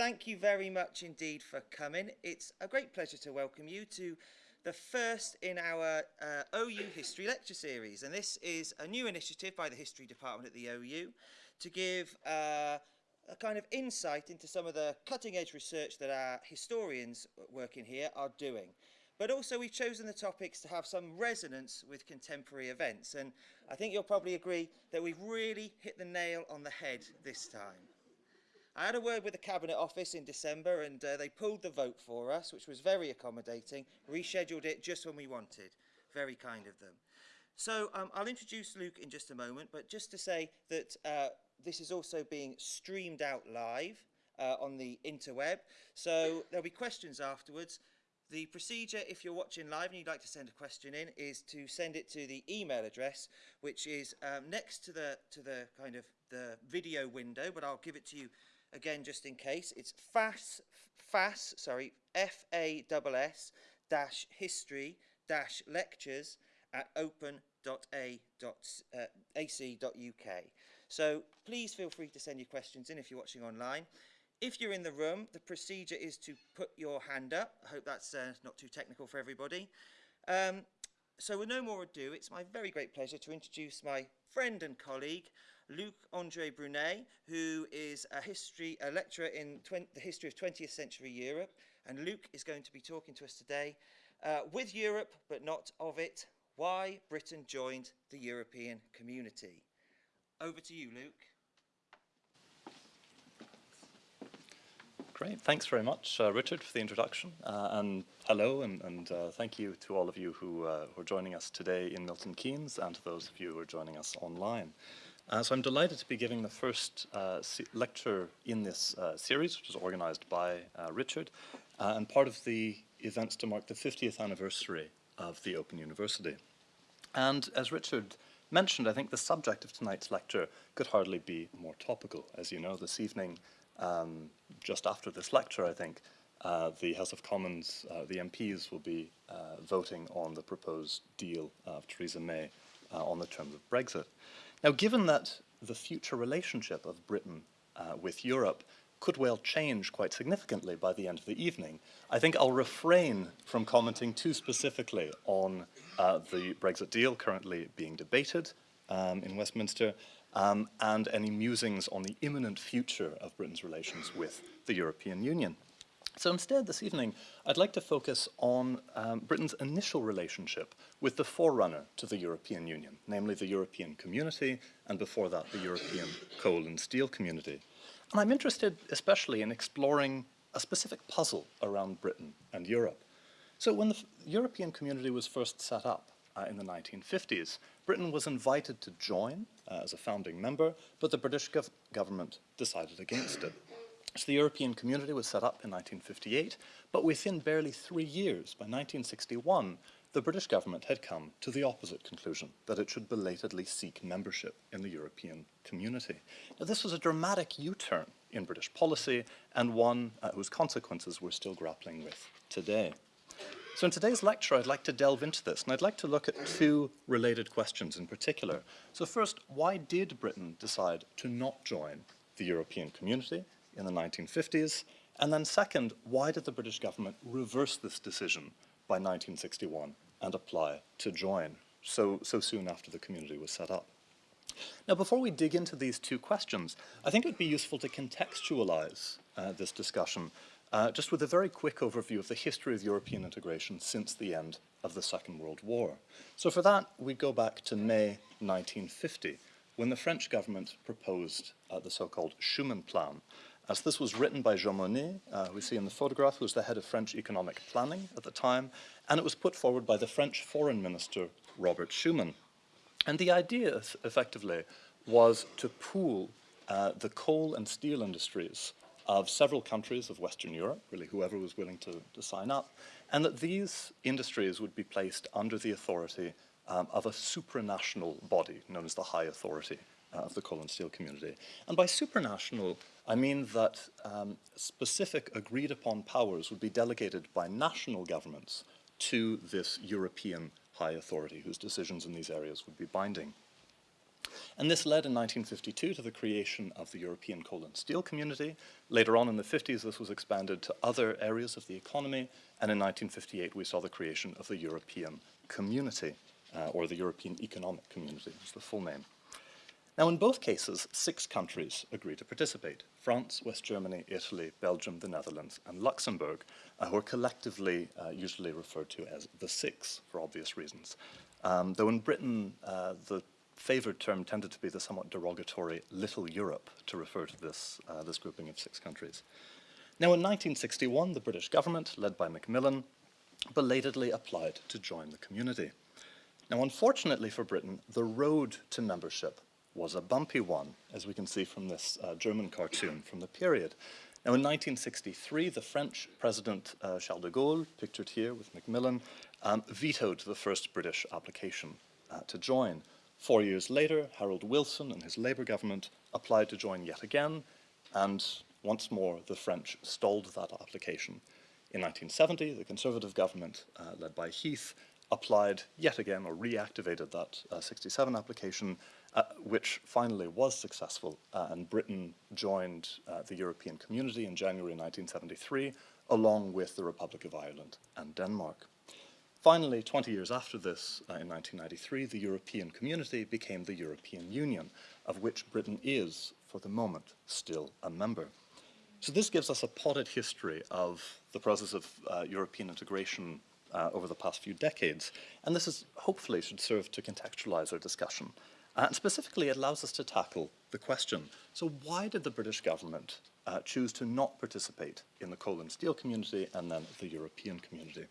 thank you very much indeed for coming. It's a great pleasure to welcome you to the first in our uh, OU History Lecture Series. And this is a new initiative by the History Department at the OU to give uh, a kind of insight into some of the cutting edge research that our historians working here are doing. But also we've chosen the topics to have some resonance with contemporary events. And I think you'll probably agree that we've really hit the nail on the head this time. I had a word with the Cabinet Office in December and uh, they pulled the vote for us, which was very accommodating, rescheduled it just when we wanted. Very kind of them. So um, I'll introduce Luke in just a moment, but just to say that uh, this is also being streamed out live uh, on the interweb. So there'll be questions afterwards. The procedure, if you're watching live and you'd like to send a question in, is to send it to the email address, which is um, next to the to the kind of the video window, but I'll give it to you again just in case. It's FAS, FAS sorry, F-A-S-S dash history dash lectures at open.ac.uk. So please feel free to send your questions in if you're watching online. If you're in the room, the procedure is to put your hand up. I hope that's uh, not too technical for everybody. Um, so with no more ado, it's my very great pleasure to introduce my friend and colleague, Luc-André Brunet, who is a history a lecturer in the history of 20th century Europe. And Luke is going to be talking to us today uh, with Europe, but not of it, why Britain joined the European community. Over to you, Luke. Great, thanks very much, uh, Richard, for the introduction. Uh, and hello, and, and uh, thank you to all of you who, uh, who, are joining us today in Milton Keynes, and to those of you who are joining us online. Uh, so I'm delighted to be giving the first uh, lecture in this series, which is organized by Richard, and part of the events to mark the 50th anniversary of the Open University. And as Richard mentioned, I think the subject of tonight's lecture could hardly be more topical. As you know, this evening, um, just after this lecture, I think, uh, the House of Commons, uh, the MPs will be uh, voting on the proposed deal of Theresa May uh, on the terms of Brexit. Now, given that the future relationship of Britain uh, with Europe could well change quite significantly by the end of the evening, I think I'll refrain from commenting too specifically on uh, the Brexit deal currently being debated um, in Westminster um, and any musings on the imminent future of Britain's relations with the European Union. So instead, this evening, I'd like to focus on um, Britain's initial relationship with the forerunner to the European Union, namely the European Community, and before that, the European Coal and Steel Community. And I'm interested especially in exploring a specific puzzle around Britain and Europe. So when the European community was first set up uh, in the 1950s, Britain was invited to join uh, as a founding member, but the British gov government decided against it. So the European community was set up in 1958, but within barely three years, by 1961, the British government had come to the opposite conclusion, that it should belatedly seek membership in the European community. Now, this was a dramatic U-turn in British policy, and one uh, whose consequences we're still grappling with today. So in today's lecture, I'd like to delve into this, and I'd like to look at two related questions in particular. So first, why did Britain decide to not join the European community in the 1950s? And then second, why did the British government reverse this decision by 1961 and apply to join so, so soon after the community was set up. Now, before we dig into these two questions, I think it would be useful to contextualize uh, this discussion uh, just with a very quick overview of the history of European integration since the end of the Second World War. So for that, we go back to May 1950, when the French government proposed uh, the so-called Schuman Plan, as this was written by Jean Monnet, uh, we see in the photograph, who was the head of French economic planning at the time, and it was put forward by the French foreign minister, Robert Schuman. And the idea, effectively, was to pool uh, the coal and steel industries of several countries of Western Europe, really whoever was willing to, to sign up, and that these industries would be placed under the authority um, of a supranational body known as the High Authority uh, of the coal and steel community. And by supranational, I mean that um, specific agreed upon powers would be delegated by national governments to this European high authority whose decisions in these areas would be binding. And this led in 1952 to the creation of the European Coal and Steel Community. Later on in the 50s, this was expanded to other areas of the economy. And in 1958, we saw the creation of the European Community, uh, or the European Economic Community is the full name. Now, in both cases, six countries agreed to participate. France, West Germany, Italy, Belgium, the Netherlands, and Luxembourg, uh, who are collectively uh, usually referred to as the Six, for obvious reasons. Um, though in Britain, uh, the favored term tended to be the somewhat derogatory Little Europe to refer to this, uh, this grouping of six countries. Now, in 1961, the British government, led by Macmillan, belatedly applied to join the community. Now, unfortunately for Britain, the road to membership was a bumpy one, as we can see from this uh, German cartoon from the period. Now, in 1963, the French President uh, Charles de Gaulle, pictured here with Macmillan, um, vetoed the first British application uh, to join. Four years later, Harold Wilson and his Labour government applied to join yet again, and once more the French stalled that application. In 1970, the Conservative government, uh, led by Heath, applied yet again or reactivated that uh, 67 application uh, which finally was successful, uh, and Britain joined uh, the European community in January 1973, along with the Republic of Ireland and Denmark. Finally, 20 years after this, uh, in 1993, the European community became the European Union, of which Britain is, for the moment, still a member. So this gives us a potted history of the process of uh, European integration over the past few decades, and this is hopefully should serve to contextualize our discussion. Uh, and specifically, it allows us to tackle the question, so why did the British government uh, choose to not participate in the coal and steel community and then the European community?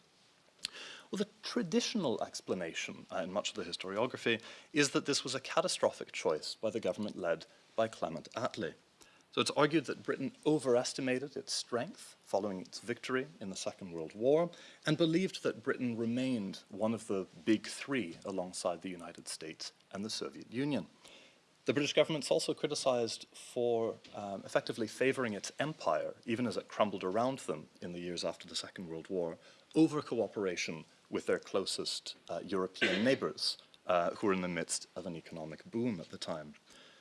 Well, the traditional explanation uh, in much of the historiography is that this was a catastrophic choice by the government led by Clement Attlee. So it's argued that Britain overestimated its strength following its victory in the Second World War and believed that Britain remained one of the big three alongside the United States and the Soviet Union. The British government's also criticized for um, effectively favoring its empire, even as it crumbled around them in the years after the Second World War, over cooperation with their closest uh, European neighbors, uh, who were in the midst of an economic boom at the time.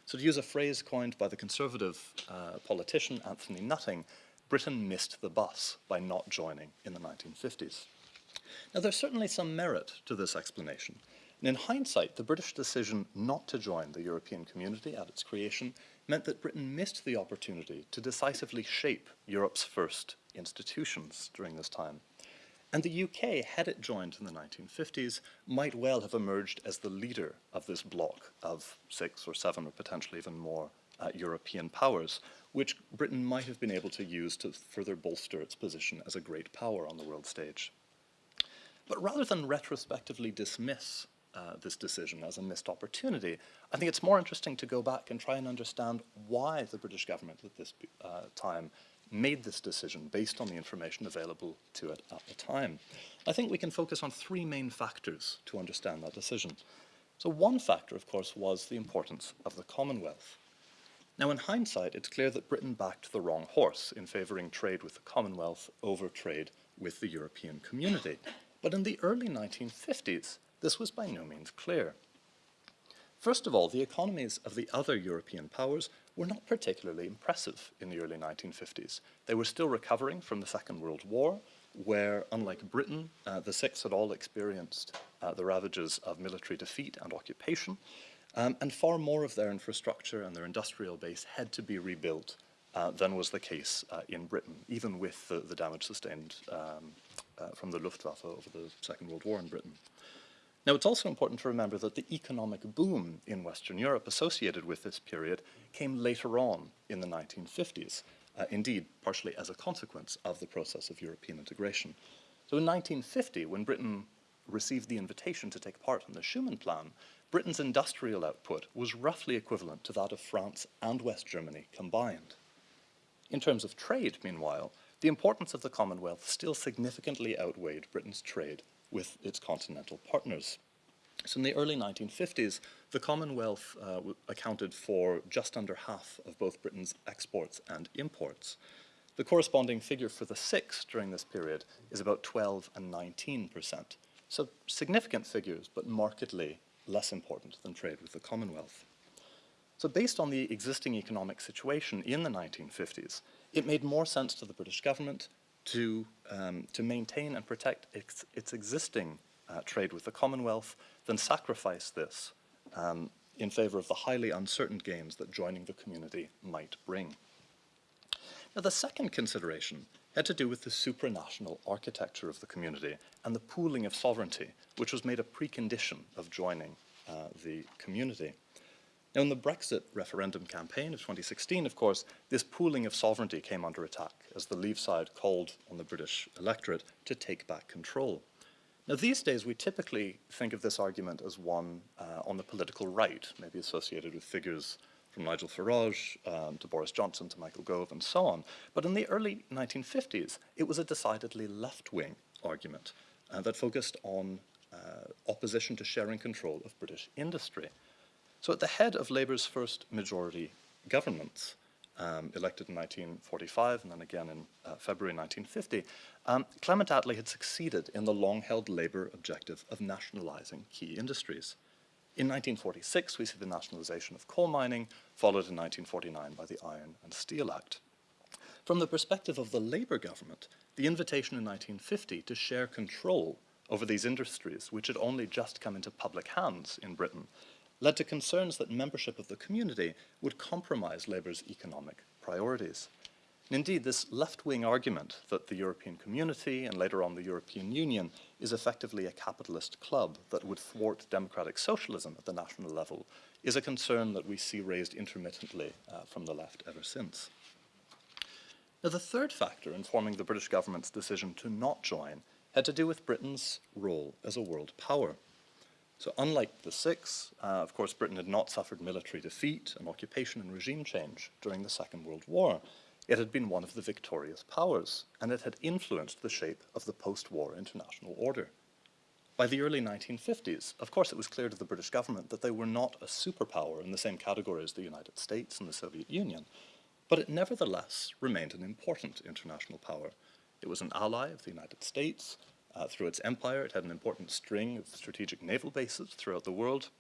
So to use a phrase coined by the conservative uh, politician Anthony Nutting, Britain missed the bus by not joining in the 1950s. Now there's certainly some merit to this explanation. And in hindsight, the British decision not to join the European community at its creation meant that Britain missed the opportunity to decisively shape Europe's first institutions during this time. And the UK, had it joined in the 1950s, might well have emerged as the leader of this bloc of six or seven or potentially even more uh, European powers, which Britain might have been able to use to further bolster its position as a great power on the world stage. But rather than retrospectively dismiss uh, this decision as a missed opportunity, I think it's more interesting to go back and try and understand why the British government at this uh, time made this decision based on the information available to it at the time. I think we can focus on three main factors to understand that decision. So one factor, of course, was the importance of the Commonwealth. Now, in hindsight, it's clear that Britain backed the wrong horse in favouring trade with the Commonwealth over trade with the European community. But in the early 1950s, this was by no means clear. First of all, the economies of the other European powers were not particularly impressive in the early 1950s. They were still recovering from the Second World War, where, unlike Britain, uh, the Six had all experienced uh, the ravages of military defeat and occupation, um, and far more of their infrastructure and their industrial base had to be rebuilt uh, than was the case uh, in Britain, even with the, the damage sustained um, uh, from the Luftwaffe over the Second World War in Britain. Now, it's also important to remember that the economic boom in Western Europe associated with this period came later on in the 1950s, uh, indeed, partially as a consequence of the process of European integration. So in 1950, when Britain received the invitation to take part in the Schuman Plan, Britain's industrial output was roughly equivalent to that of France and West Germany combined. In terms of trade, meanwhile, the importance of the Commonwealth still significantly outweighed Britain's trade with its continental partners. So in the early 1950s, the Commonwealth uh, accounted for just under half of both Britain's exports and imports. The corresponding figure for the six during this period is about 12 and 19 percent. So significant figures, but markedly less important than trade with the Commonwealth. So based on the existing economic situation in the 1950s, it made more sense to the British government to, um, to maintain and protect its, its existing uh, trade with the Commonwealth than sacrifice this um, in favor of the highly uncertain gains that joining the community might bring. Now, the second consideration had to do with the supranational architecture of the community and the pooling of sovereignty, which was made a precondition of joining uh, the community. Now, in the Brexit referendum campaign of 2016, of course, this pooling of sovereignty came under attack as the Leave side called on the British electorate to take back control. Now, these days, we typically think of this argument as one uh, on the political right, maybe associated with figures from Nigel Farage um, to Boris Johnson to Michael Gove and so on. But in the early 1950s, it was a decidedly left-wing argument uh, that focused on uh, opposition to sharing control of British industry. So at the head of Labour's first majority governments, um, elected in 1945 and then again in uh, February 1950, um, Clement Attlee had succeeded in the long-held Labour objective of nationalising key industries. In 1946, we see the nationalisation of coal mining, followed in 1949 by the Iron and Steel Act. From the perspective of the Labour government, the invitation in 1950 to share control over these industries, which had only just come into public hands in Britain, led to concerns that membership of the community would compromise Labour's economic priorities. And indeed, this left-wing argument that the European community and later on the European Union is effectively a capitalist club that would thwart democratic socialism at the national level is a concern that we see raised intermittently uh, from the left ever since. Now, the third factor informing the British government's decision to not join had to do with Britain's role as a world power. So unlike the Six, uh, of course, Britain had not suffered military defeat and occupation and regime change during the Second World War. It had been one of the victorious powers, and it had influenced the shape of the post-war international order. By the early 1950s, of course, it was clear to the British government that they were not a superpower in the same category as the United States and the Soviet Union, but it nevertheless remained an important international power. It was an ally of the United States, uh, through its empire, it had an important string of strategic naval bases throughout the world.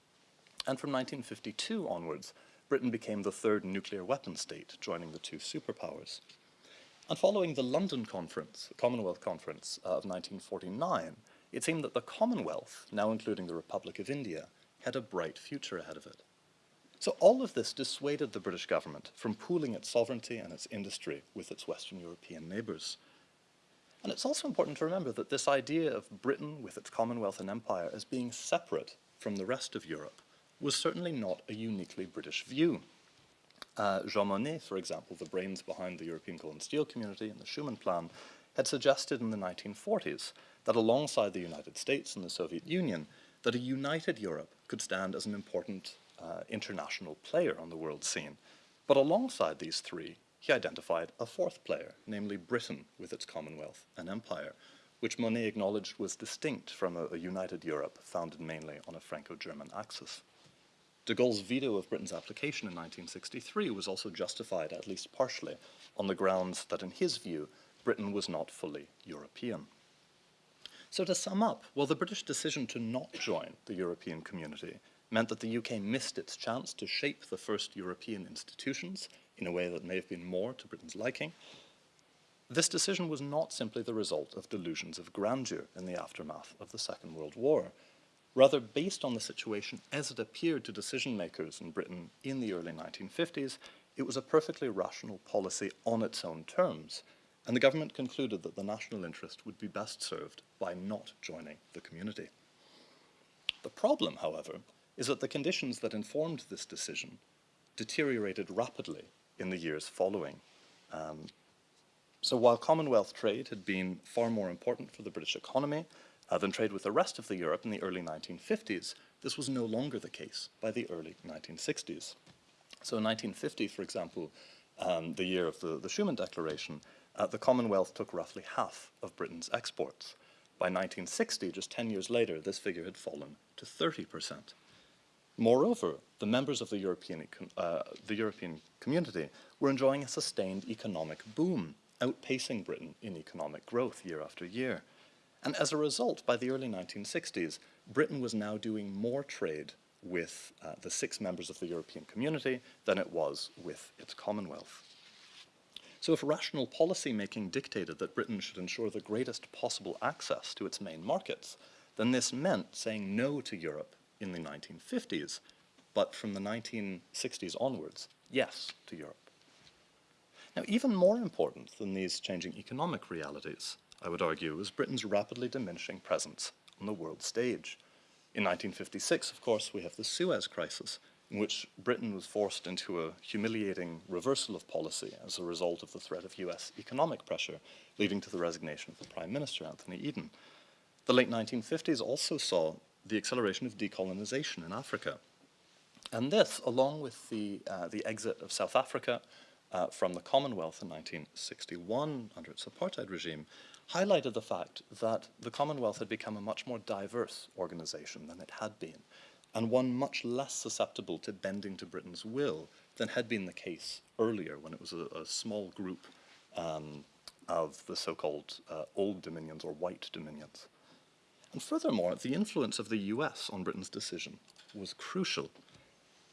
And from 1952 onwards, Britain became the third nuclear weapon state, joining the two superpowers. And following the London Conference, the Commonwealth Conference uh, of 1949, it seemed that the Commonwealth, now including the Republic of India, had a bright future ahead of it. So all of this dissuaded the British government from pooling its sovereignty and its industry with its Western European neighbours. And it's also important to remember that this idea of Britain with its Commonwealth and Empire as being separate from the rest of Europe was certainly not a uniquely British view. Uh, Jean Monnet, for example, the brains behind the European Coal and Steel Community and the Schuman Plan, had suggested in the 1940s that alongside the United States and the Soviet Union, that a united Europe could stand as an important uh, international player on the world scene. But alongside these three, he identified a fourth player, namely Britain with its Commonwealth and Empire, which Monnet acknowledged was distinct from a, a united Europe founded mainly on a Franco-German axis. De Gaulle's veto of Britain's application in 1963 was also justified, at least partially, on the grounds that, in his view, Britain was not fully European. So to sum up, while the British decision to not join the European community meant that the UK missed its chance to shape the first European institutions in a way that may have been more to Britain's liking, this decision was not simply the result of delusions of grandeur in the aftermath of the Second World War. Rather, based on the situation as it appeared to decision makers in Britain in the early 1950s, it was a perfectly rational policy on its own terms, and the government concluded that the national interest would be best served by not joining the community. The problem, however, is that the conditions that informed this decision deteriorated rapidly in the years following. Um, so while Commonwealth trade had been far more important for the British economy uh, than trade with the rest of the Europe in the early 1950s, this was no longer the case by the early 1960s. So in 1950, for example, um, the year of the, the Schuman Declaration, uh, the Commonwealth took roughly half of Britain's exports. By 1960, just 10 years later, this figure had fallen to 30 percent. Moreover, the members of the European, uh, the European community were enjoying a sustained economic boom, outpacing Britain in economic growth year after year. And as a result, by the early 1960s, Britain was now doing more trade with uh, the six members of the European community than it was with its Commonwealth. So if rational policy making dictated that Britain should ensure the greatest possible access to its main markets, then this meant saying no to Europe in the 1950s, but from the 1960s onwards, yes to Europe. Now, even more important than these changing economic realities, I would argue, is Britain's rapidly diminishing presence on the world stage. In 1956, of course, we have the Suez Crisis, in which Britain was forced into a humiliating reversal of policy as a result of the threat of US economic pressure, leading to the resignation of the Prime Minister, Anthony Eden. The late 1950s also saw the acceleration of decolonization in Africa. And this, along with the, uh, the exit of South Africa uh, from the Commonwealth in 1961 under its apartheid regime, highlighted the fact that the Commonwealth had become a much more diverse organization than it had been, and one much less susceptible to bending to Britain's will than had been the case earlier when it was a, a small group um, of the so-called uh, old dominions or white dominions. And furthermore, the influence of the US on Britain's decision was crucial.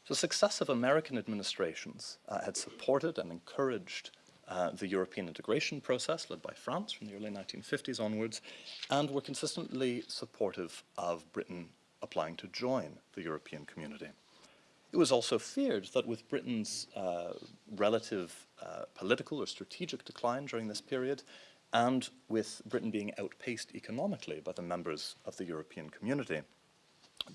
So successive American administrations uh, had supported and encouraged uh, the European integration process led by France from the early 1950s onwards, and were consistently supportive of Britain applying to join the European community. It was also feared that with Britain's uh, relative uh, political or strategic decline during this period, and with Britain being outpaced economically by the members of the European community,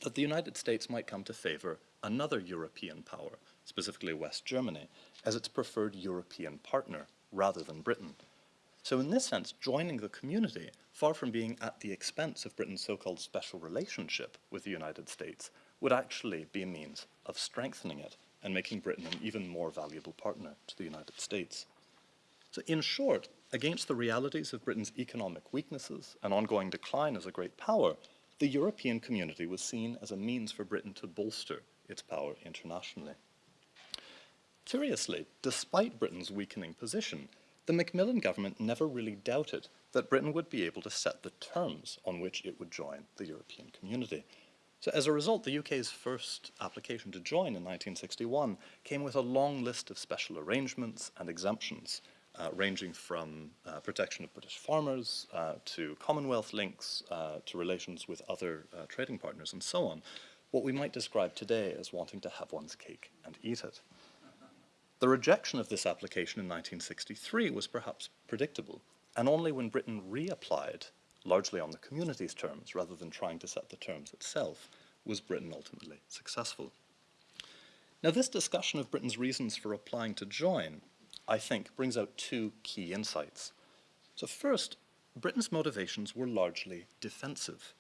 that the United States might come to favor another European power, specifically West Germany, as its preferred European partner rather than Britain. So in this sense, joining the community, far from being at the expense of Britain's so-called special relationship with the United States, would actually be a means of strengthening it and making Britain an even more valuable partner to the United States. So in short, against the realities of Britain's economic weaknesses and ongoing decline as a great power, the European community was seen as a means for Britain to bolster its power internationally. Curiously, despite Britain's weakening position, the Macmillan government never really doubted that Britain would be able to set the terms on which it would join the European community. So as a result, the UK's first application to join in 1961 came with a long list of special arrangements and exemptions, ranging from uh, protection of British farmers uh, to Commonwealth links uh, to relations with other uh, trading partners and so on, what we might describe today as wanting to have one's cake and eat it. The rejection of this application in 1963 was perhaps predictable, and only when Britain reapplied, largely on the community's terms rather than trying to set the terms itself, was Britain ultimately successful. Now this discussion of Britain's reasons for applying to join, I think, brings out two key insights. So first, Britain's motivations were largely defensive.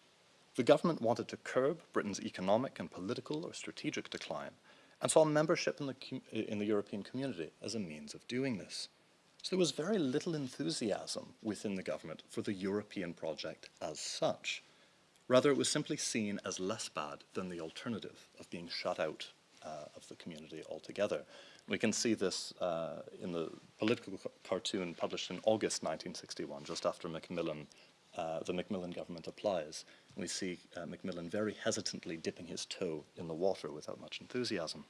The government wanted to curb Britain's economic and political or strategic decline, and saw membership in the, in the European community as a means of doing this. So there was very little enthusiasm within the government for the European project as such. Rather, it was simply seen as less bad than the alternative of being shut out uh, of the community altogether. We can see this uh, in the political cartoon published in August 1961, just after Macmillan, uh, the Macmillan government applies. We see uh, Macmillan very hesitantly dipping his toe in the water without much enthusiasm.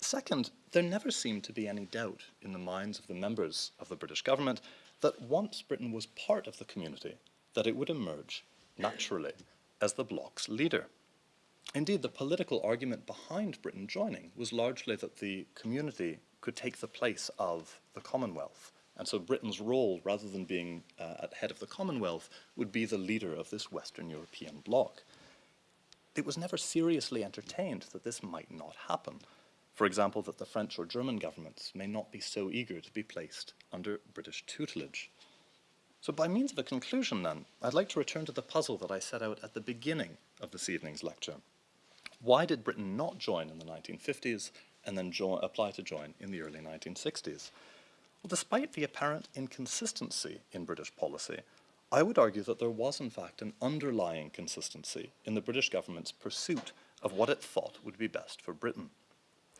Second, there never seemed to be any doubt in the minds of the members of the British government that once Britain was part of the community, that it would emerge naturally as the bloc's leader. Indeed, the political argument behind Britain joining was largely that the community could take the place of the Commonwealth, and so Britain's role, rather than being uh, at head of the Commonwealth, would be the leader of this Western European bloc. It was never seriously entertained that this might not happen. For example, that the French or German governments may not be so eager to be placed under British tutelage. So by means of a conclusion then, I'd like to return to the puzzle that I set out at the beginning of this evening's lecture. Why did Britain not join in the 1950s and then apply to join in the early 1960s? Well, despite the apparent inconsistency in British policy, I would argue that there was in fact an underlying consistency in the British government's pursuit of what it thought would be best for Britain.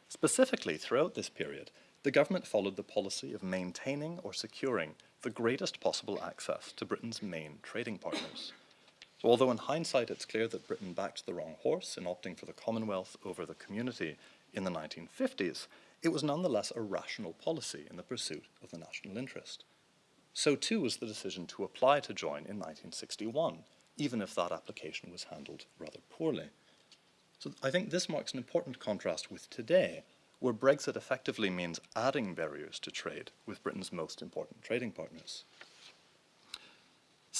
Specifically, throughout this period, the government followed the policy of maintaining or securing the greatest possible access to Britain's main trading partners. So although in hindsight it's clear that Britain backed the wrong horse in opting for the Commonwealth over the community in the 1950s, it was nonetheless a rational policy in the pursuit of the national interest. So too was the decision to apply to join in 1961, even if that application was handled rather poorly. So I think this marks an important contrast with today, where Brexit effectively means adding barriers to trade with Britain's most important trading partners.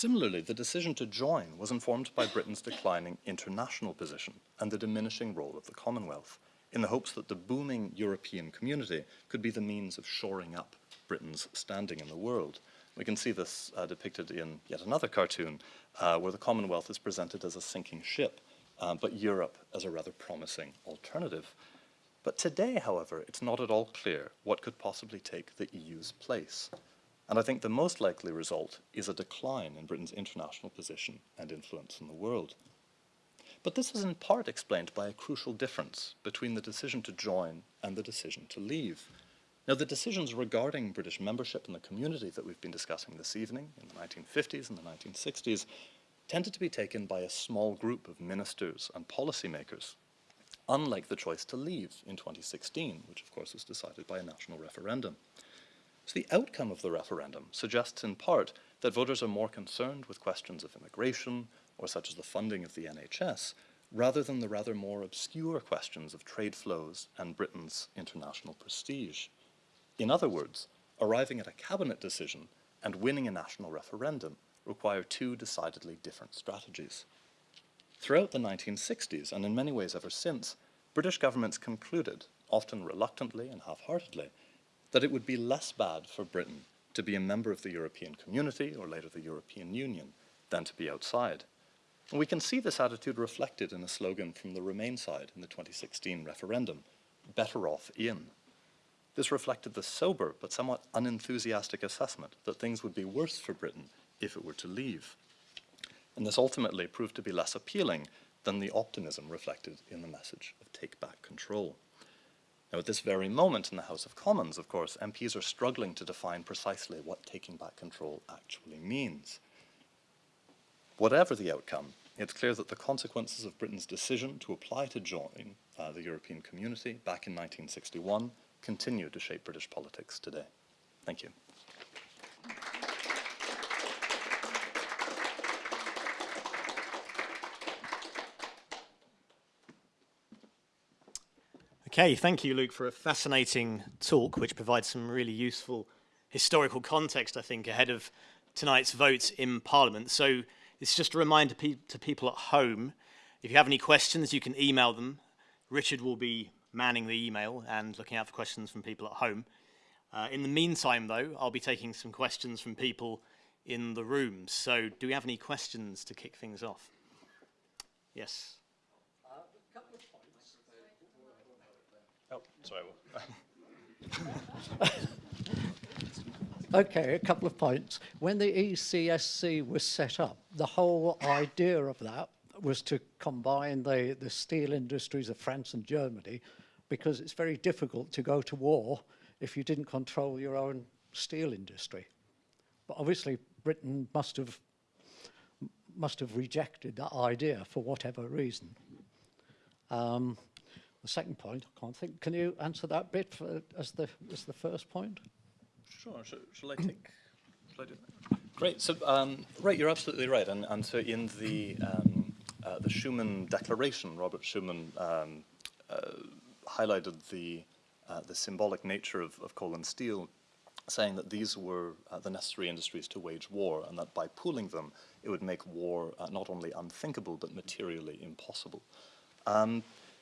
Similarly, the decision to join was informed by Britain's declining international position and the diminishing role of the Commonwealth, in the hopes that the booming European community could be the means of shoring up Britain's standing in the world. We can see this uh, depicted in yet another cartoon, uh, where the Commonwealth is presented as a sinking ship, uh, but Europe as a rather promising alternative. But today, however, it's not at all clear what could possibly take the EU's place. And I think the most likely result is a decline in Britain's international position and influence in the world. But this is in part explained by a crucial difference between the decision to join and the decision to leave. Now, the decisions regarding British membership in the community that we've been discussing this evening in the 1950s and the 1960s tended to be taken by a small group of ministers and policymakers, unlike the choice to leave in 2016, which of course was decided by a national referendum. So the outcome of the referendum suggests in part that voters are more concerned with questions of immigration, or such as the funding of the NHS, rather than the rather more obscure questions of trade flows and Britain's international prestige. In other words, arriving at a cabinet decision and winning a national referendum require two decidedly different strategies. Throughout the 1960s, and in many ways ever since, British governments concluded, often reluctantly and half-heartedly, that it would be less bad for Britain to be a member of the European community, or later the European Union, than to be outside. And we can see this attitude reflected in a slogan from the Remain side in the 2016 referendum, better off in. This reflected the sober but somewhat unenthusiastic assessment that things would be worse for Britain if it were to leave. And this ultimately proved to be less appealing than the optimism reflected in the message of take back control. Now, at this very moment in the House of Commons, of course, MPs are struggling to define precisely what taking back control actually means. Whatever the outcome, it's clear that the consequences of Britain's decision to apply to join uh, the European community back in 1961 continue to shape British politics today. Thank you. Okay, thank you, Luke, for a fascinating talk, which provides some really useful historical context, I think, ahead of tonight's vote in Parliament. So it's just a reminder pe to people at home, if you have any questions, you can email them. Richard will be manning the email and looking out for questions from people at home. Uh, in the meantime, though, I'll be taking some questions from people in the room. So do we have any questions to kick things off? Yes. Oh, sorry. Okay, a couple of points. When the ECSC was set up, the whole idea of that was to combine the, the steel industries of France and Germany because it's very difficult to go to war if you didn't control your own steel industry. But obviously Britain must have must have rejected that idea for whatever reason. Um, the second point, I can't think. Can you answer that bit for, as the as the first point? Sure. Shall, shall I take? Shall I do that? Great. So, um, right, you're absolutely right. And, and so, in the um, uh, the Schuman Declaration, Robert Schuman um, uh, highlighted the uh, the symbolic nature of, of coal and steel, saying that these were uh, the necessary industries to wage war, and that by pooling them, it would make war uh, not only unthinkable but materially impossible.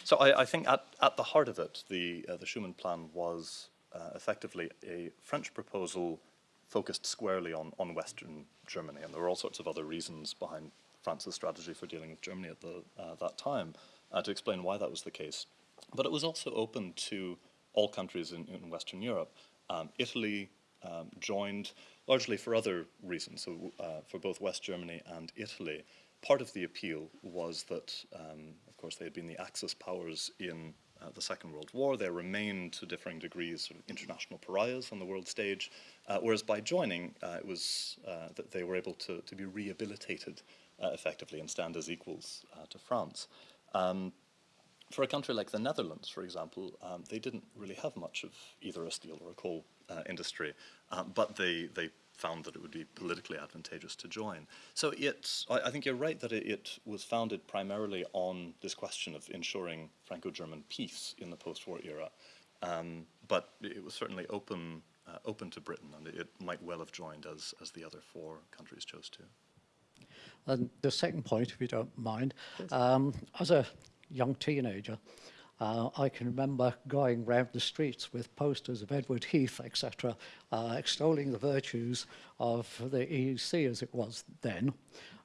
So I, I, think at, at the heart of it, the, uh, the Schuman Plan was uh, effectively a French proposal focused squarely on, on Western Germany, and there were all sorts of other reasons behind France's strategy for dealing with Germany at the, uh, that time uh, to explain why that was the case. But it was also open to all countries in, in Western Europe. Um, Italy um, joined largely for other reasons, so uh, for both West Germany and Italy. Part of the appeal was that, um, course, they had been the Axis powers in uh, the Second World War. They remained to differing degrees sort of international pariahs on the world stage, uh, whereas by joining, uh, it was uh, that they were able to, to be rehabilitated uh, effectively and stand as equals uh, to France. Um, for a country like the Netherlands, for example, um, they didn't really have much of either a steel or a coal industry, but they, they found that it would be politically advantageous to join. So it's, I, I think you're right that it, it, was founded primarily on this question of ensuring Franco-German peace in the post-war era. Um, but it was certainly open, uh, open to Britain, and it, might well have joined as, as the other four countries chose to. And the second point, if you don't mind, um, as a young teenager, uh, I can remember going round the streets with posters of Edward Heath, etc., uh, extolling the virtues of the EEC as it was then.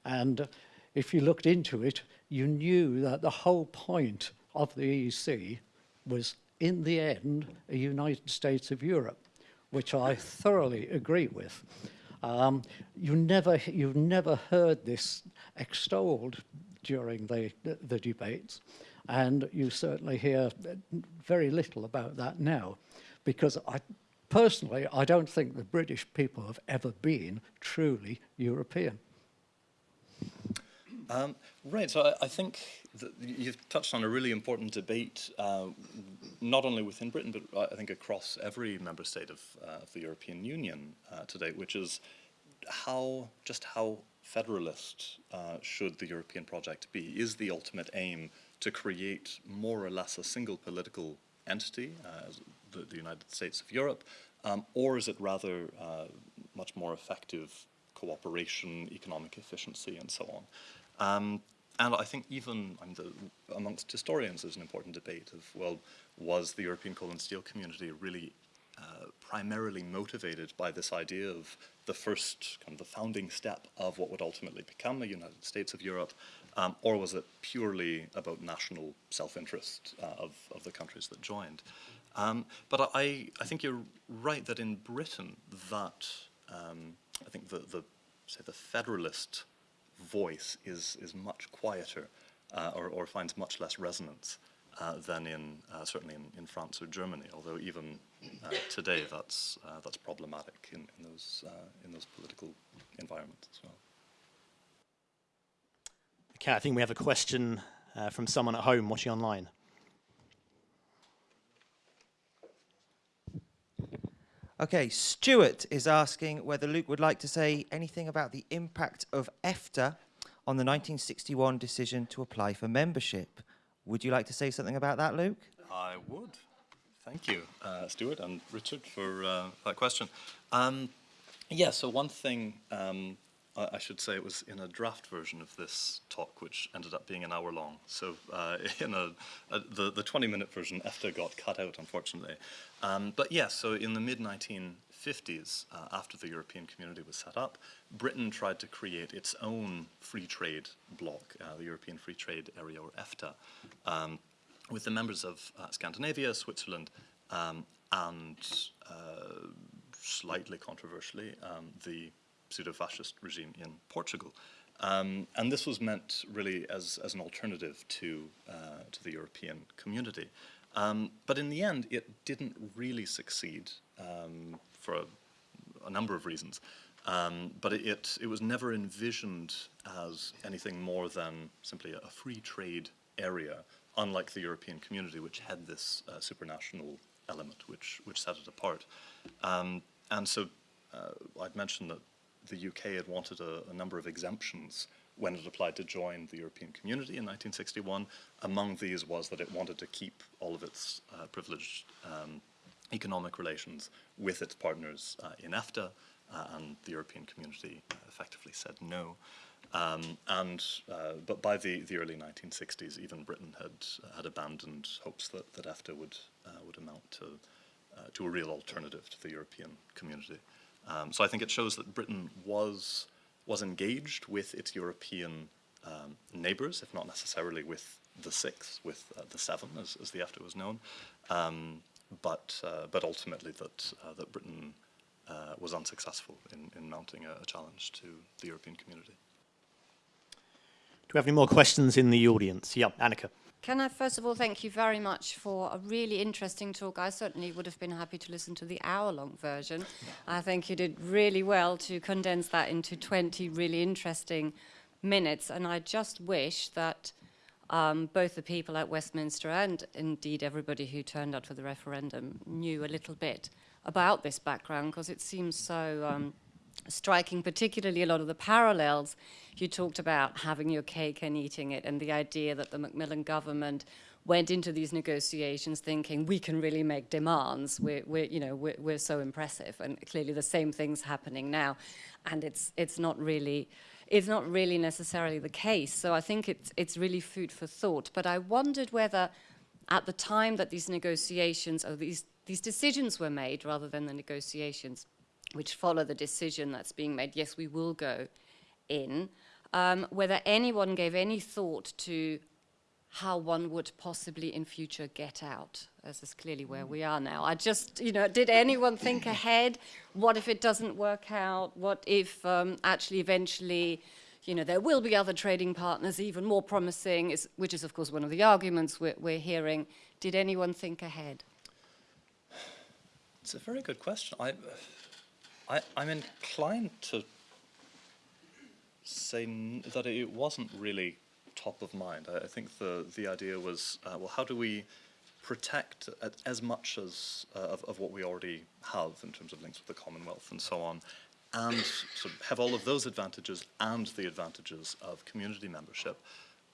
And if you looked into it, you knew that the whole point of the EEC was, in the end, a United States of Europe, which I thoroughly agree with. Um, you never, you've never heard this extolled during the, the, the debates. And you certainly hear very little about that now, because I, personally, I don't think the British people have ever been truly European. Um, right, so I, I, think that you've touched on a really important debate, uh, not only within Britain, but I think across every member state of, uh, of the European Union uh, today, which is how, just how federalist uh, should the European project be? Is the ultimate aim to create more or less a single political entity, uh, the, the, United States of Europe, um, or is it rather uh, much more effective cooperation, economic efficiency, and so on? Um, and I think even I mean, the, amongst historians there's an important debate of, well, was the European coal and steel community really uh, primarily motivated by this idea of the first, kind of the founding step of what would ultimately become the United States of Europe, um, or was it purely about national self-interest uh, of, of the countries that joined? Um, but I, I think you're right that in Britain that um, I think the, the say the federalist voice is is much quieter uh, or, or finds much less resonance uh, than in uh, certainly in, in, France or Germany. Although even uh, today that's uh, that's problematic in, in those in those political environments as well. Okay, I think we have a question uh, from someone at home watching online. Okay, Stuart is asking whether Luke would like to say anything about the impact of EFTA on the 1961 decision to apply for membership. Would you like to say something about that, Luke? I would. Thank you, uh, Stuart and Richard, for uh, that question. Um, yeah, so one thing um, I, should say it was in a draft version of this talk, which ended up being an hour long. So uh, in a, a, the, the 20 minute version, EFTA got cut out, unfortunately. Um, but yes, so in the mid 1950s, uh, after the European community was set up, Britain tried to create its own free trade bloc, uh, the European Free Trade Area, or EFTA, um, with the members of uh, Scandinavia, Switzerland, um, and uh, slightly controversially, um, the pseudo-fascist regime in Portugal. Um, and this was meant really as, as an alternative to, uh, to the European community. Um, but in the end, it didn't really succeed um, for a, a, number of reasons. Um, but it, it, it, was never envisioned as anything more than simply a, free trade area, unlike the European community, which had this uh, supranational element, which, which set it apart. Um, and so uh, I'd mentioned that the UK had wanted a, a, number of exemptions when it applied to join the European community in 1961. Among these was that it wanted to keep all of its uh, privileged um, economic relations with its partners uh, in EFTA, uh, and the European community effectively said no. Um, and uh, but by the, the early 1960s, even Britain had had abandoned hopes that, that EFTA would uh, would amount to uh, to a real alternative to the European community. Um, so I think it shows that Britain was, was engaged with its European um, neighbours, if not necessarily with the six, with uh, the seven, as, as the EFTA was known, um, but, uh, but ultimately that, uh, that Britain uh, was unsuccessful in, in mounting a, a challenge to the European community. Do we have any more questions in the audience? Yeah, Annika. Can I first of all thank you very much for a really interesting talk. I certainly would have been happy to listen to the hour-long version. I think you did really well to condense that into 20 really interesting minutes, and I just wish that um, both the people at Westminster and indeed everybody who turned out for the referendum knew a little bit about this background because it seems so um, striking, particularly a lot of the parallels. You talked about having your cake and eating it, and the idea that the Macmillan government went into these negotiations thinking we can really make demands. We're, we're you know, we're, we're so impressive, and clearly the same thing's happening now, and it's it's not really. It's not really necessarily the case. So I think it's, it's really food for thought. But I wondered whether at the time that these negotiations or these, these decisions were made rather than the negotiations, which follow the decision that's being made, yes, we will go in, um, whether anyone gave any thought to how one would possibly in future get out. This is clearly where we are now. I just, you know, did anyone think ahead? What if it doesn't work out? What if um, actually eventually, you know, there will be other trading partners even more promising, is, which is of course one of the arguments we're, we're hearing. Did anyone think ahead? It's a very good question. I, I, I'm inclined to say that it wasn't really top of mind. I, I think the, the idea was, uh, well, how do we protect as much as uh, of, of what we already have in terms of links with the Commonwealth and so on, and sort of have all of those advantages and the advantages of community membership.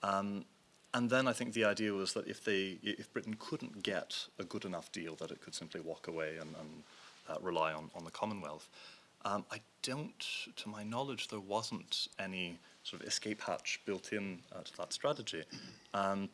Um, and then I think the idea was that if they, if Britain couldn't get a good enough deal, that it could simply walk away and, and uh, rely on, on the Commonwealth. Um, I don't, to my knowledge, there wasn't any sort of escape hatch built in uh, to that strategy. Um,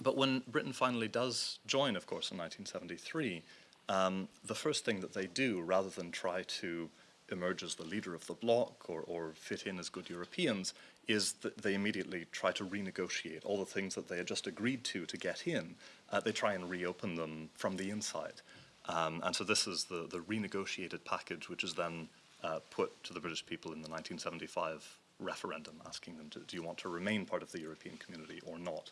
but when Britain finally does join, of course, in 1973, um, the first thing that they do, rather than try to emerge as the leader of the bloc or, or fit in as good Europeans, is that they immediately try to renegotiate all the things that they had just agreed to to get in. Uh, they try and reopen them from the inside. Um, and so this is the, the renegotiated package, which is then uh, put to the British people in the 1975 referendum, asking them, to, do you want to remain part of the European community or not?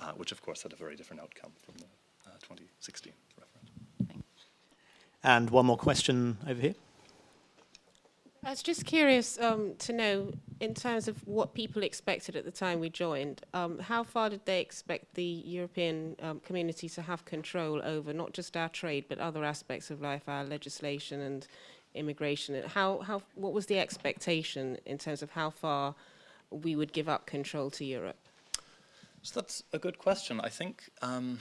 Uh, which, of course, had a very different outcome from the uh, 2016 referendum. And one more question over here. I was just curious um, to know, in terms of what people expected at the time we joined, um, how far did they expect the European um, community to have control over not just our trade, but other aspects of life, our legislation and immigration? And How, how, what was the expectation in terms of how far we would give up control to Europe? So that's a good question. I think um,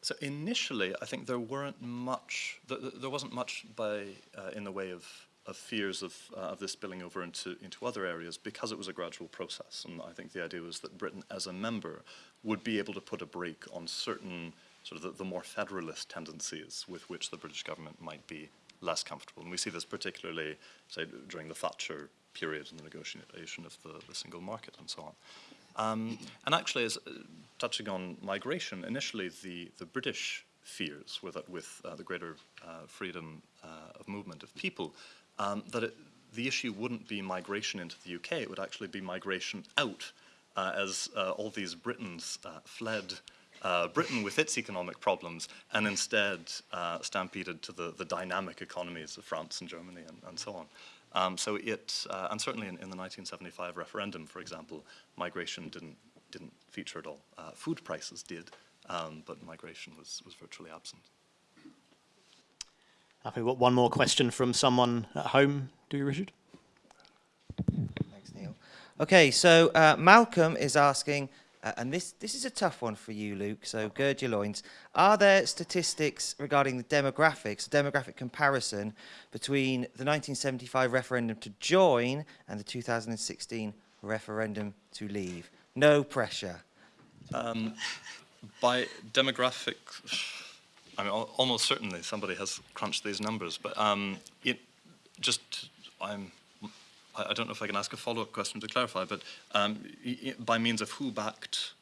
so. Initially, I think there weren't much. Th- th- there wasn't much by uh, in the way of, of fears of uh, of this spilling over into into other areas because it was a gradual process. And I think the idea was that Britain, as a member, would be able to put a brake on certain sort of the, the more federalist tendencies with which the British government might be less comfortable. And we see this particularly, say, during the Thatcher period and the negotiation of the, the single market and so on. Um, and actually, as uh, touching on migration, initially the, the British fears were that with uh, the greater uh, freedom uh, of movement of people, um, that it, the issue wouldn't be migration into the UK, it would actually be migration out, uh, as uh, all these Britons fled uh, Britain with its economic problems and instead uh, stampeded to the, the dynamic economies of France and Germany and, and so on. Um, so it, uh, and certainly in, in, the 1975 referendum, for example, migration didn't, didn't feature at all. Uh, food prices did, um, but migration was, was virtually absent. I think we've got one more question from someone at home. Do you, Richard? Thanks, Neil. Okay, so uh, Malcolm is asking, uh, and this, this is a tough one for you, Luke, so gird your loins. Are there statistics regarding the demographics, demographic comparison between the 1975 referendum to join and the 2016 referendum to leave? No pressure. Um, by demographic, I mean, al- almost certainly somebody has crunched these numbers, but um, it just, I'm I, don't know if I can ask a follow-up question to clarify, but um, by means of who backed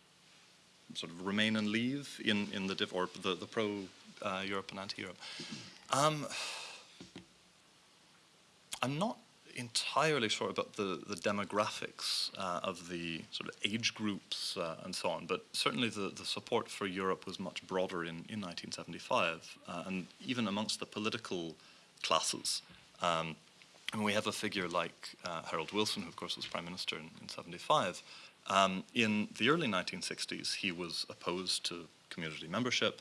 sort of remain and leave in, in the or the, the pro uh, Europe and anti-Europe. Um, I'm not entirely sure about the, the demographics uh, of the sort of age groups uh, and so on, but certainly the, the support for Europe was much broader in, in 1975, uh, and even amongst the political classes. Um, and we have a figure like uh, Harold Wilson, who of course was Prime Minister in, in 75. Um, in the early 1960s, he was opposed to community membership.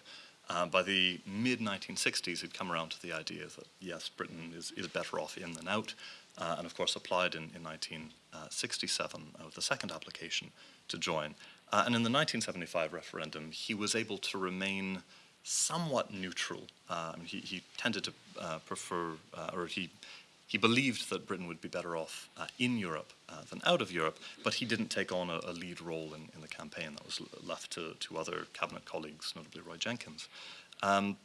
Uh, by the mid 1960s, he'd come around to the idea that yes, Britain is, is better off in than out, uh, and of course applied in, in 1967 uh, with the second application to join. Uh, and in the 1975 referendum, he was able to remain somewhat neutral. Um, he, he, tended to uh, prefer, uh, or he, he believed that Britain would be better off uh, in Europe uh, than out of Europe, but he didn't take on a, a lead role in, in, the campaign. That was left to, to other cabinet colleagues, notably Roy Jenkins. Um,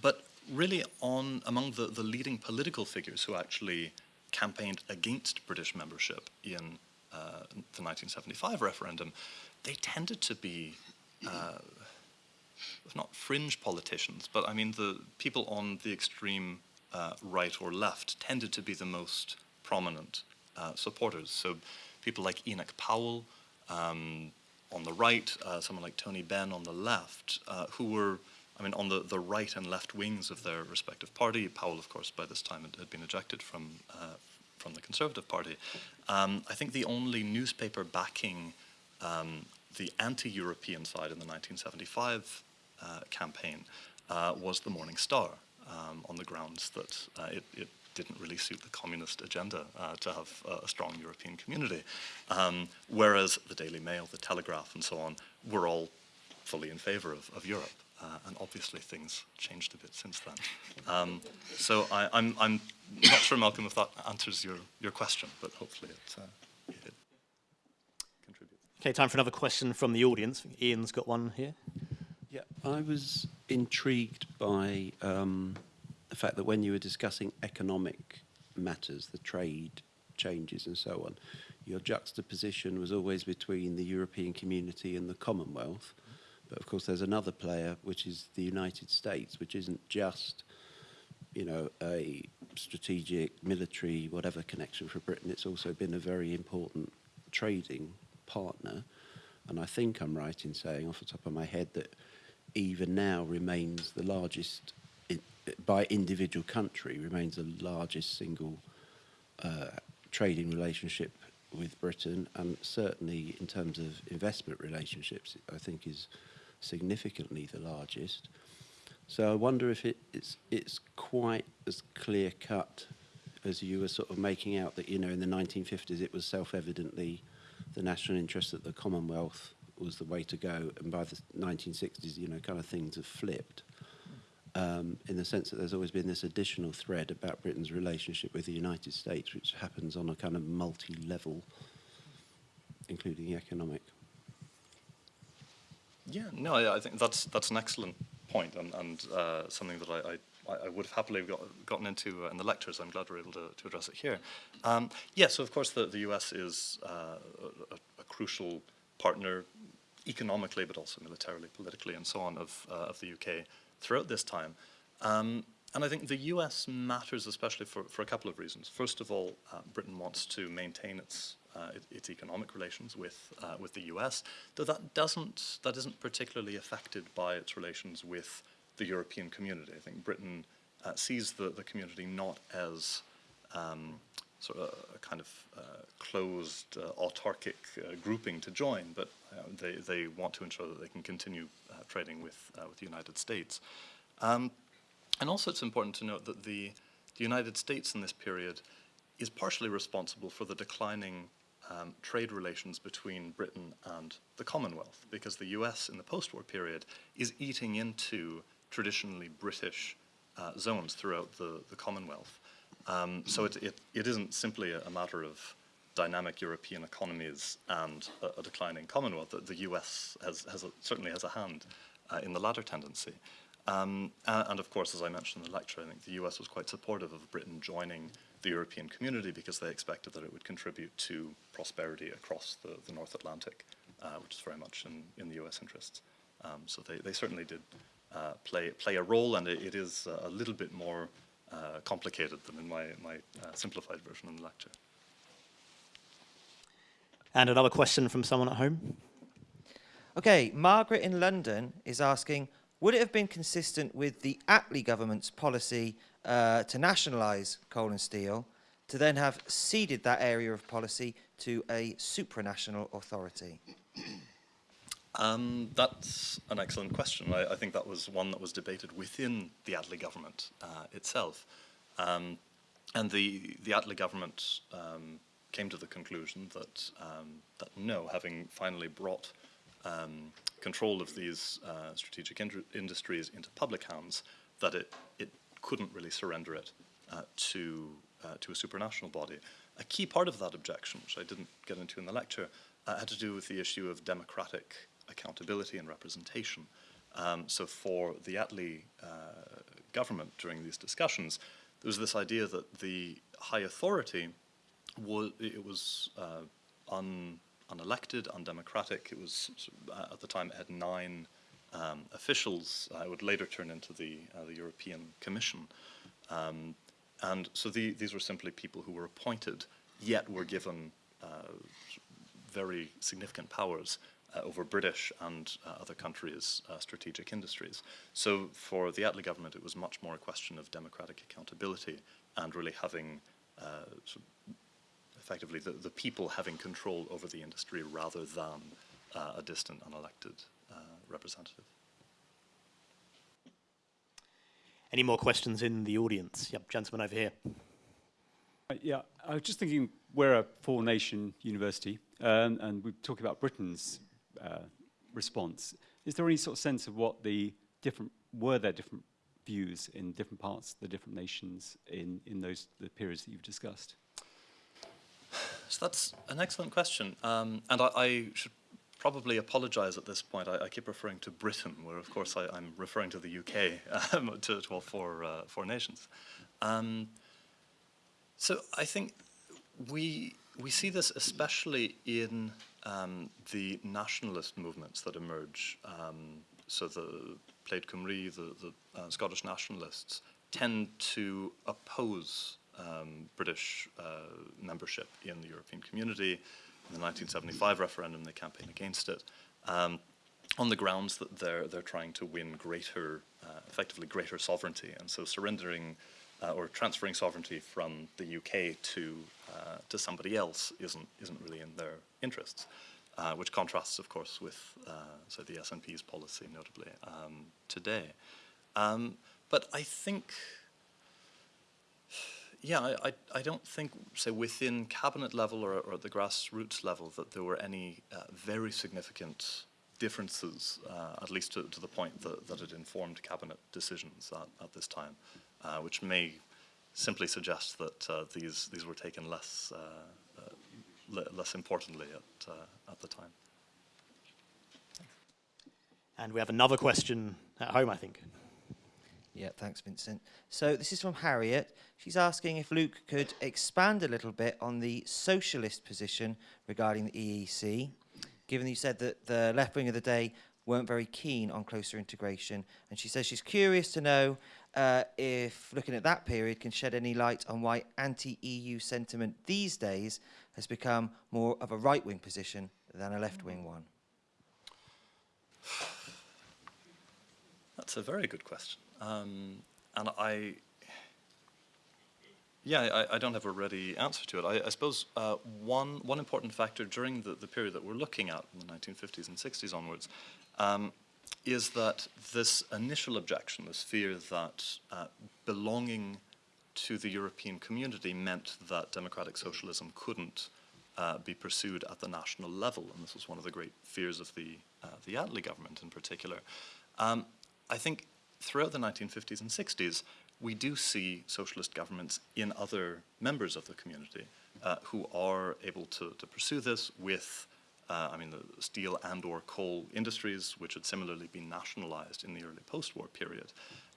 but really, on among the, the leading political figures who actually campaigned against British membership in uh, the 1975 referendum, they tended to be uh, not fringe politicians, but I mean the people on the extreme uh, right or left tended to be the most prominent uh, supporters. So people like Enoch Powell um, on the right, uh, someone like Tony Benn on the left, uh, who were, I mean, on the, the right and left wings of their respective party. Powell, of course, by this time had, had been ejected from, uh, from the Conservative Party. Um, I think the only newspaper backing um, the anti-European side in the 1975 uh, campaign uh, was the Morning Star um, on the grounds that uh, it, it, didn't really suit the communist agenda uh, to have a strong European community. Um, whereas the Daily Mail, the Telegraph and so on were all fully in favor of, of Europe. Uh, and obviously things changed a bit since then. Um, so I, am I'm, I'm not sure, Malcolm, if that answers your, your question, but hopefully it, uh, it contributes. Okay, time for another question from the audience. Ian's got one here. Yeah, I was intrigued by um, the fact that when you were discussing economic matters, the trade changes and so on, your juxtaposition was always between the European community and the Commonwealth. But of course, there's another player, which is the United States, which isn't just, you know, a strategic, military, whatever connection for Britain. It's also been a very important trading partner. And I think I'm right in saying, off the top of my head, that even now remains the largest, by individual country, remains the largest single uh, trading relationship with Britain, and certainly in terms of investment relationships, I think is significantly the largest. So I wonder if it, it's it's quite as clear cut as you were sort of making out that you know in the 1950s it was self-evidently the national interest that the Commonwealth was the way to go. And by the 1960s, you know, kind of things have flipped. Um, in the sense that there's always been this additional thread about Britain's relationship with the United States, which happens on a kind of multi-level, including the economic. Yeah, no, I, I think that's that's an excellent point and, and uh, something that I, I, I, would have happily got, gotten into uh, in the lectures. I'm glad we're able to, to address it here. Um, yes, yeah, so of course the, the US is uh, a, a, crucial partner economically, but also militarily, politically, and so on of, uh, of the UK throughout this time. Um, and I think the US matters especially for, for a couple of reasons. First of all, uh, Britain wants to maintain its, it, its economic relations with, uh, with the US, though that, doesn't, that isn't particularly affected by its relations with the European community. I think Britain uh, sees the, the community not as um, sort of a kind of uh, closed, uh, autarkic uh, grouping to join, but uh, they, they want to ensure that they can continue uh, trading with, uh, with the United States. Um, and also it's important to note that the, the United States in this period is partially responsible for the declining um, trade relations between Britain and the Commonwealth, because the US in the post-war period is eating into traditionally British zones throughout the, the Commonwealth. Um, so it, it, it isn't simply a, matter of dynamic European economies and a, a declining Commonwealth. The, US has, has a, certainly has a hand uh, in the latter tendency. Um, and, of course, as I mentioned in the lecture, I think the US was quite supportive of Britain joining the European community because they expected that it would contribute to prosperity across the, the North Atlantic, uh, which is very much in, in the US interests. Um, so they, they certainly did uh, play, play a role, and it, it is a little bit more uh, complicated than in my, my uh, simplified version in the lecture. And another question from someone at home. Okay, Margaret in London is asking, would it have been consistent with the Attlee government's policy uh, to nationalise coal and steel to then have ceded that area of policy to a supranational authority? Um, that's an excellent question. I, I think that was one that was debated within the Attlee government uh, itself. Um, and the, the Attlee government um, came to the conclusion that, um, that no, having finally brought um, control of these uh, strategic indru- industries into public hands, that it, it couldn't really surrender it uh, to, uh, to a supranational body. A key part of that objection, which I didn't get into in the lecture, uh, had to do with the issue of democratic accountability and representation. Um, so for the Attlee uh, government during these discussions, there was this idea that the high authority was it was uh, un, unelected, undemocratic. It was uh, at the time it had nine um, officials. Uh, it would later turn into the uh, the European Commission, um, and so the, these were simply people who were appointed, yet were given uh, very significant powers uh, over British and other countries' strategic industries. So for the Attlee government, it was much more a question of democratic accountability and really having sort of effectively the, the people having control over the industry rather than uh, a distant unelected uh, representative. Any more questions in the audience? Yep, gentleman over here. Uh, Yeah, I was just thinking we're a four-nation university, um, and we're talking about Britain's uh, response. Is there any sort of sense of what the different were there different views in different parts, the different nations in in those the periods that you've discussed? So that's an excellent question, um, and I, I should probably apologise at this point. I, I keep referring to Britain, where of course I, I'm referring to the UK, um, to, to all four uh, four nations. Um, so I think we we see this especially in um, the nationalist movements that emerge. Um, so the Plaid Cymru, the, the uh, Scottish nationalists, tend to oppose um, British uh, membership in the European community. In the 1975 referendum, they campaign against it. Um, on the grounds that they're they're trying to win greater, uh, effectively greater sovereignty, and so surrendering uh, or transferring sovereignty from the UK to uh, to somebody else isn't isn't really in their interests, uh, which contrasts, of course, with uh, so the SNP's policy, notably um, today. Um, but I think. Yeah, I, I, don't think, say, within cabinet level or, or at the grassroots level, that there were any uh, very significant differences, uh, at least to, to the point that, that it informed cabinet decisions at, at this time, uh, which may simply suggest that uh, these, these were taken less, uh, uh, le less importantly at, at the time. And we have another question at home, I think. Yeah, thanks, Vincent. So this is from Harriet. She's asking if Luke could expand a little bit on the socialist position regarding the EEC, given that you said that the left wing of the day weren't very keen on closer integration. And she says she's curious to know uh, if looking at that period can shed any light on why anti-EU sentiment these days has become more of a right-wing position than a left-wing one. That's a very good question. Um, and I, yeah, I, I don't have a ready answer to it. I, I suppose uh, one, one important factor during the, the period that we're looking at, in the 1950s and 60s onwards, um, is that this initial objection, this fear that uh, belonging to the European community meant that democratic socialism couldn't uh, be pursued at the national level, and this was one of the great fears of the, uh, the Attlee government in particular. Um, I think throughout the 1950s and 60s, we do see socialist governments in other members of the community uh, who are able to, to pursue this with, uh, I mean, the steel and or coal industries, which had similarly been nationalized in the early post-war period.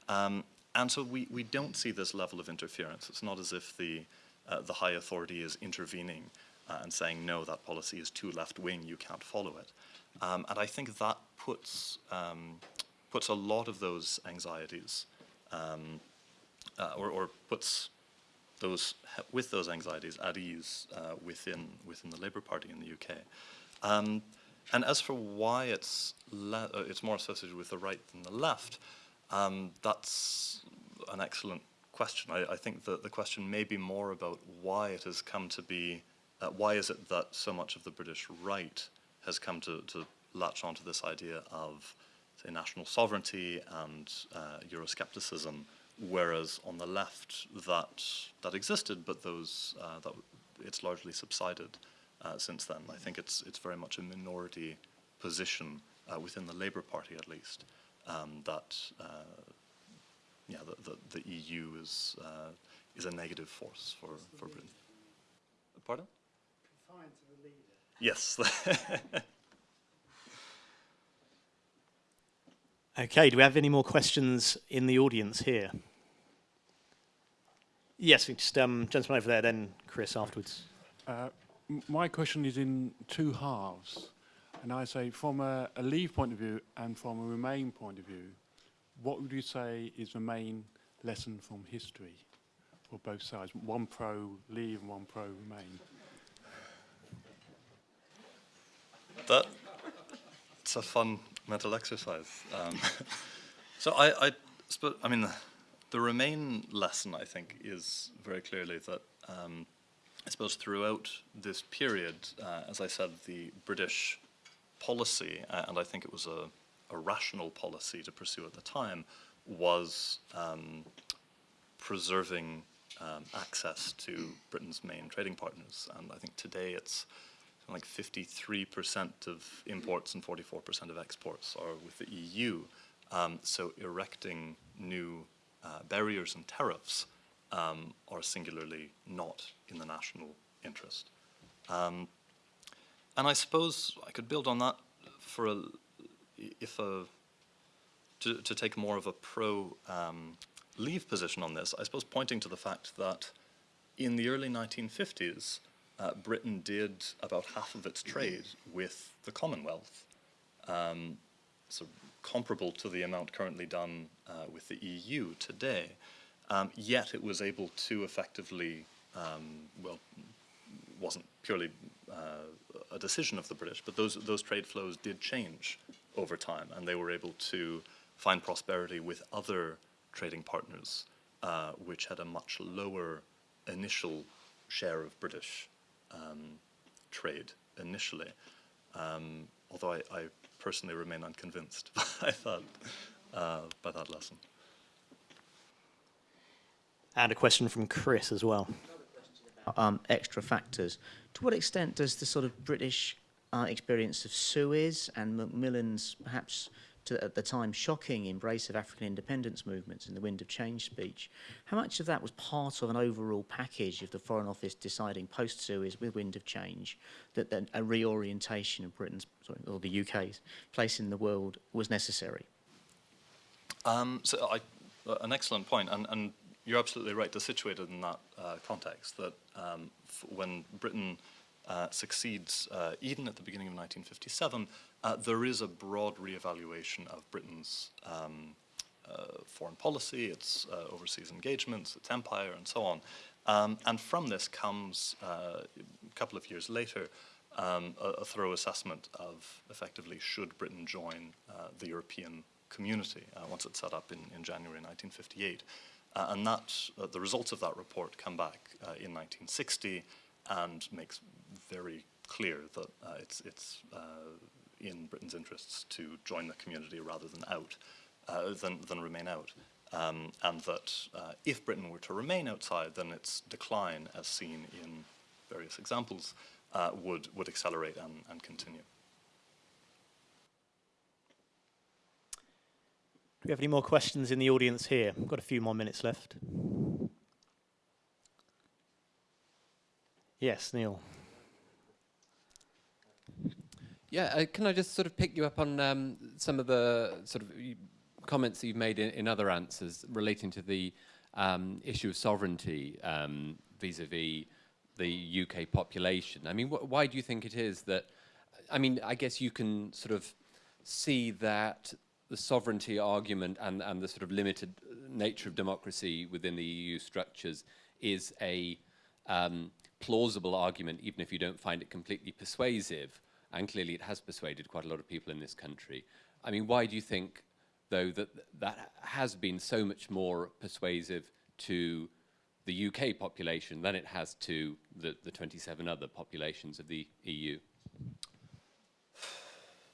Um, and so we, we don't see this level of interference. It's not as if the, uh, the high authority is intervening uh, and saying, no, that policy is too left-wing, you can't follow it. Um, and I think that puts um, puts a lot of those anxieties, um, uh, or, or, puts those with those anxieties at ease uh, within within the Labour Party in the UK. Um, and as for why it's uh, it's more associated with the right than the left, um, that's an excellent question. I, I think that the question may be more about why it has come to be, uh, why is it that so much of the British right has come to, to latch onto this idea of, say, national sovereignty and uh, Euroscepticism, whereas on the left that that existed, but those uh, that it's largely subsided uh, since then. I think it's it's very much a minority position uh, within the Labour Party, at least, um, that uh, yeah, the, the, the EU is uh, is a negative force for for Britain. Pardon? Yes. Okay, do we have any more questions in the audience here? Yes, just um, gentleman over there, then Chris afterwards. Uh, my question is in two halves. And I say, from a, a Leave point of view and from a Remain point of view, what would you say is the main lesson from history for both sides? One pro Leave and one pro Remain. that it's a fun mental exercise. Um, so I, I, I mean, the, Remain lesson I think is very clearly that um, I suppose throughout this period, uh, as I said, the British policy, uh, and I think it was a, a rational policy to pursue at the time, was um, preserving um, access to Britain's main trading partners. And I think today it's like 53% of imports and 44% of exports are with the EU. Um, so erecting new uh, barriers and tariffs um, are singularly not in the national interest. Um, and I suppose I could build on that for a, if a, to, to take more of a pro um, leave position on this, I suppose pointing to the fact that in the early 1950s, uh, Britain did about half of its trade with the Commonwealth, um, so comparable to the amount currently done uh, with the EU today. Um, yet it was able to effectively, um, well, wasn't purely uh, a decision of the British, but those those trade flows did change over time, and they were able to find prosperity with other trading partners, uh, which had a much lower initial share of British um, trade initially. Um, although I, I, personally remain unconvinced by that, uh, by that lesson. And a question from Chris as well. um, extra factors. To what extent does the sort of British uh, experience of Suez and Macmillan's perhaps to, at the time shocking embrace of African independence movements in the Wind of Change speech, how much of that was part of an overall package of the Foreign Office deciding post-Suez with Wind of Change that, a reorientation of Britain's, sorry, or the UK's place in the world was necessary? Um, so I, an excellent point, and, and you're absolutely right to situate it in that uh, context, that um, when Britain uh, succeeds uh, Eden at the beginning of 1957, uh, there is a broad re-evaluation of Britain's um, uh, foreign policy, its uh, overseas engagements, its empire, and so on. Um, and from this comes, uh, a couple of years later, um, a, a, thorough assessment of effectively should Britain join the European community once it's set up in, in January 1958. and that, the results of that report come back in 1960 and makes very clear that uh, it's, it's uh, in Britain's interests to join the community rather than out, uh, than, than remain out. Um, and that uh, if Britain were to remain outside, then its decline, as seen in various examples, would, would accelerate and, and continue. Do we have any more questions in the audience here? We've got a few more minutes left. Yes, Neil. Yeah, uh, can I just sort of pick you up on um, some of the sort of comments that you've made in, in other answers relating to the um, issue of sovereignty um, vis-a-vis -vis the UK population? I mean, wh why do you think it is that, I mean, I guess you can sort of see that the sovereignty argument and, and the sort of limited nature of democracy within the EU structures is a um, plausible argument, even if you don't find it completely persuasive and clearly it has persuaded quite a lot of people in this country. I mean, why do you think, though, that that has been so much more persuasive to the UK population than it has to the, the 27 other populations of the EU?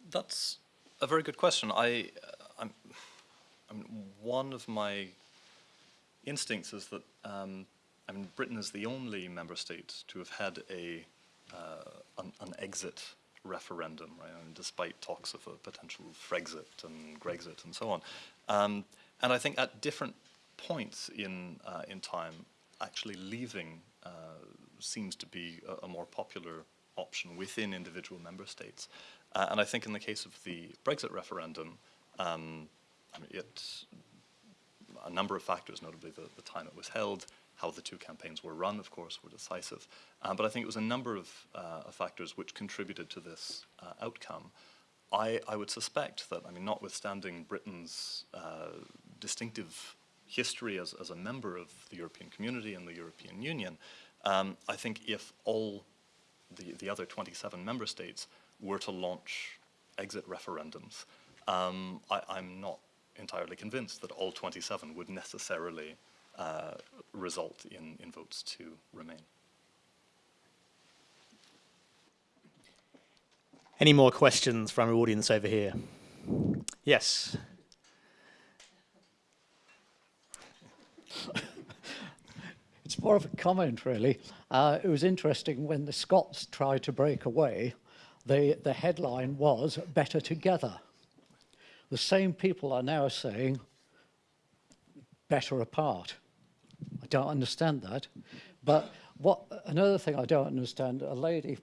That's a very good question. I, I'm, I mean, one of my instincts is that um, I mean, Britain is the only member state to have had a uh, an, an, exit referendum, right? I mean, despite talks of a potential Frexit and Grexit and so on. Um, and I think at different points in uh, in time, actually leaving uh, seems to be a, a, more popular option within individual member states. Uh, and I think in the case of the Brexit referendum, um, I mean, it, a number of factors, notably the, the, time it was held, how the two campaigns were run, of course, were decisive. Um, but I think it was a number of, uh, factors which contributed to this uh, outcome. I, I, would suspect that, I mean, notwithstanding Britain's uh, distinctive history as, as, a member of the European community and the European Union, um, I think if all the, the other 27 member states were to launch exit referendums, um, I, am not entirely convinced that all 27 would necessarily uh, result in, in votes to remain. Any more questions from our audience over here? Yes. it's more of a comment, really. Uh, it was interesting when the Scots tried to break away, the, the headline was Better Together. The same people are now saying better apart. I don't understand that. But what another thing I don't understand, a lady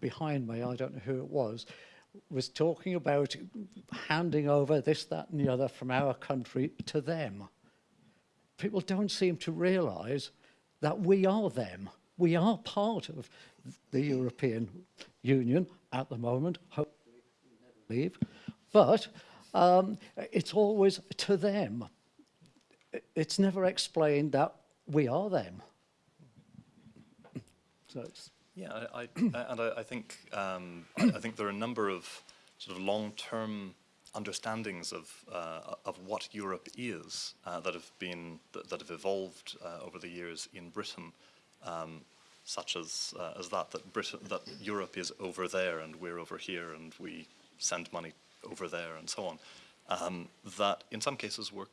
behind me, I don't know who it was, was talking about handing over this, that, and the other from our country to them. People don't seem to realize that we are them. We are part of the European Union at the moment, hopefully we never leave. But um, it's always to them. It's never explained that we are them. So it's yeah, I, I and I, I think um, I, I, think there are a number of sort of long-term understandings of uh, of what Europe is uh, that have been that, that have evolved uh, over the years in Britain. Um, such as uh, as that that Britain that Europe is over there and we're over here and we send money over there and so on. Um, that in some cases were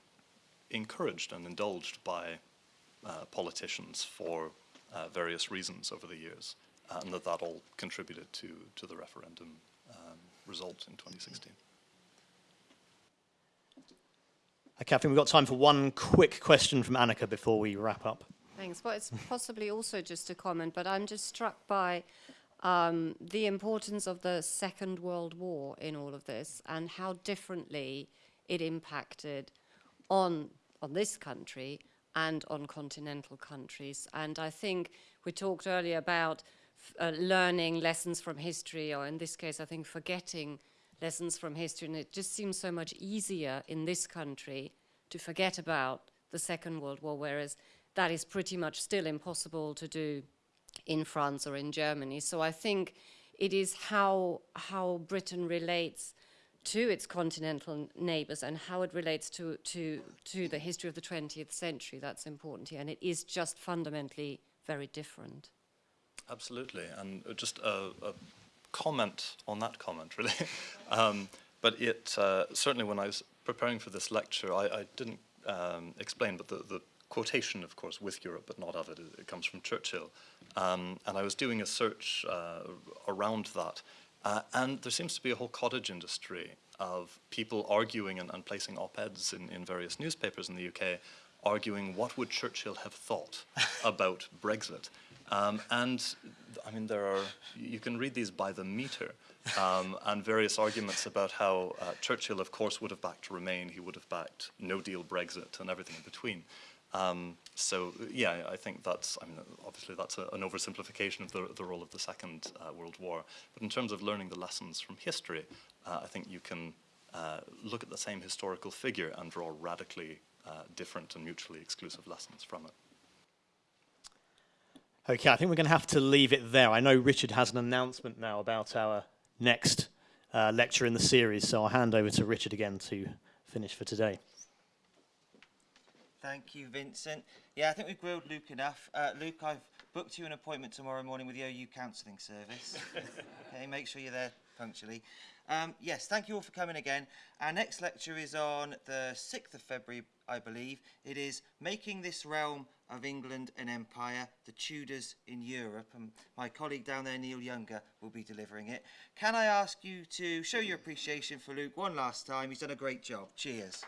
encouraged and indulged by uh, politicians for uh, various reasons over the years, and that that all contributed to to the referendum um, result in 2016. Uh, Catherine, we've got time for one quick question from Annika before we wrap up. Thanks. Well, it's possibly also just a comment, but I'm just struck by um, the importance of the Second World War in all of this and how differently it impacted on, on this country and on continental countries. And I think we talked earlier about uh, learning lessons from history, or in this case, I think forgetting lessons from history. And it just seems so much easier in this country to forget about the Second World War, whereas that is pretty much still impossible to do in France or in Germany. So I think it is how, how Britain relates to its continental neighbours and how it relates to, to, to the history of the 20th century that's important here. And it is just fundamentally very different. Absolutely. And just a, a comment on that comment, really. um, but it uh, certainly when I was preparing for this lecture, I, I didn't um, explain, but the, the quotation, of course, with Europe, but not of it. It, it comes from Churchill. Um, and I was doing a search uh, around that. Uh, and there seems to be a whole cottage industry of people arguing and, and placing op-eds in, in various newspapers in the UK arguing what would Churchill have thought about Brexit. Um, and I mean, there are, you can read these by the meter, um, and various arguments about how uh, Churchill, of course, would have backed Remain, he would have backed no deal Brexit, and everything in between. Um, so yeah, I think that's, I mean, obviously that's a, an oversimplification of the, the role of the Second uh, World War. But in terms of learning the lessons from history, uh, I think you can uh, look at the same historical figure and draw radically uh, different and mutually exclusive lessons from it. Okay, I think we're going to have to leave it there. I know Richard has an announcement now about our next uh, lecture in the series, so I'll hand over to Richard again to finish for today. Thank you, Vincent. Yeah, I think we've grilled Luke enough. Uh, Luke, I've booked you an appointment tomorrow morning with the OU Counselling Service. okay, make sure you're there punctually. Um, yes, thank you all for coming again. Our next lecture is on the 6th of February, I believe. It is Making This Realm of England an Empire, the Tudors in Europe. And my colleague down there, Neil Younger, will be delivering it. Can I ask you to show your appreciation for Luke one last time? He's done a great job. Cheers.